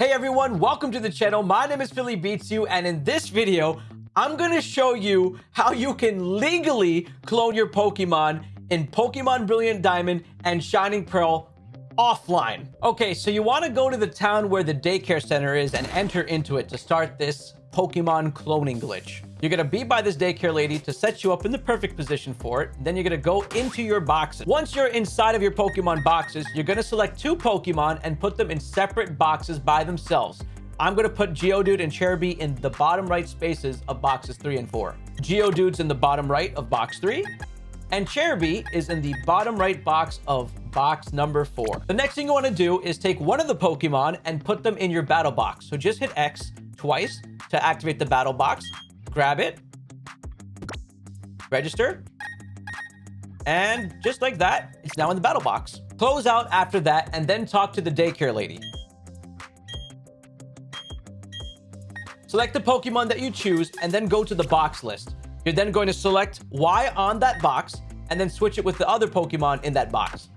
Hey everyone, welcome to the channel. My name is Philly Beats You, and in this video, I'm gonna show you how you can legally clone your Pokemon in Pokemon Brilliant Diamond and Shining Pearl offline. Okay, so you wanna go to the town where the daycare center is and enter into it to start this Pokemon cloning glitch. You're to be by this daycare lady to set you up in the perfect position for it. Then you're to go into your boxes. Once you're inside of your Pokemon boxes, you're to select two Pokemon and put them in separate boxes by themselves. I'm to put Geodude and Cherubi in the bottom right spaces of boxes 3 and 4. Geodude's in the bottom right of box 3. And Cherubi is in the bottom right box of box number 4. The next thing you want to do is take one of the Pokemon and put them in your battle box. So just hit X twice to activate the battle box. Grab it. Register. And just like that, it's now in the battle box. Close out after that and then talk to the daycare lady. Select the Pokemon that you choose and then go to the box list. You're then going to select Y on that box and then switch it with the other Pokemon in that box.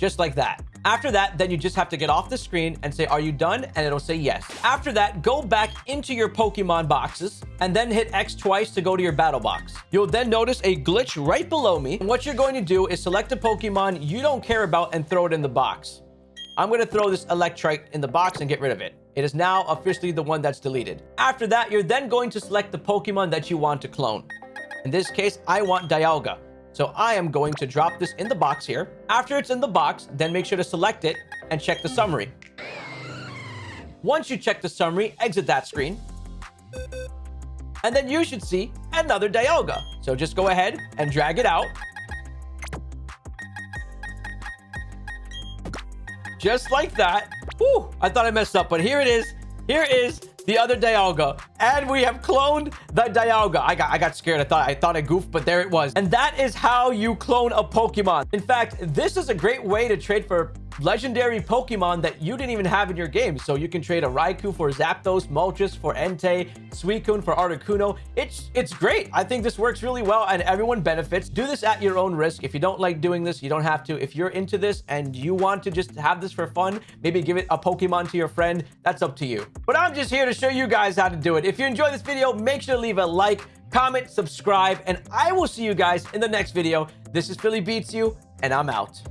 Just like that. After that, then you just have to get off the screen and say, are you done? And it'll say yes. After that, go back into your Pokemon boxes and then hit X twice to go to your battle box. You'll then notice a glitch right below me. And what you're going to do is select a Pokemon you don't care about and throw it in the box. I'm going to throw this Electrike in the box and get rid of it. It is now officially the one that's deleted. After that, you're then going to select the Pokemon that you want to clone. In this case, I want Dialga. So I am going to drop this in the box here. After it's in the box, then make sure to select it and check the summary. Once you check the summary, exit that screen. And then you should see another Dialga. So just go ahead and drag it out. Just like that. Whew, I thought I messed up, but here it is. Here is the other Dialga. And we have cloned the Dialga. I got I got scared. I thought I thought I goofed, but there it was. And that is how you clone a Pokemon. In fact, this is a great way to trade for legendary Pokemon that you didn't even have in your game. So you can trade a Raikou for Zapdos, Moltres for Entei, Suicune for Articuno. It's, it's great. I think this works really well and everyone benefits. Do this at your own risk. If you don't like doing this, you don't have to. If you're into this and you want to just have this for fun, maybe give it a Pokemon to your friend, that's up to you. But I'm just here to show you guys how to do it. If you enjoyed this video, make sure to leave a like, comment, subscribe, and I will see you guys in the next video. This is Philly Beats You, and I'm out.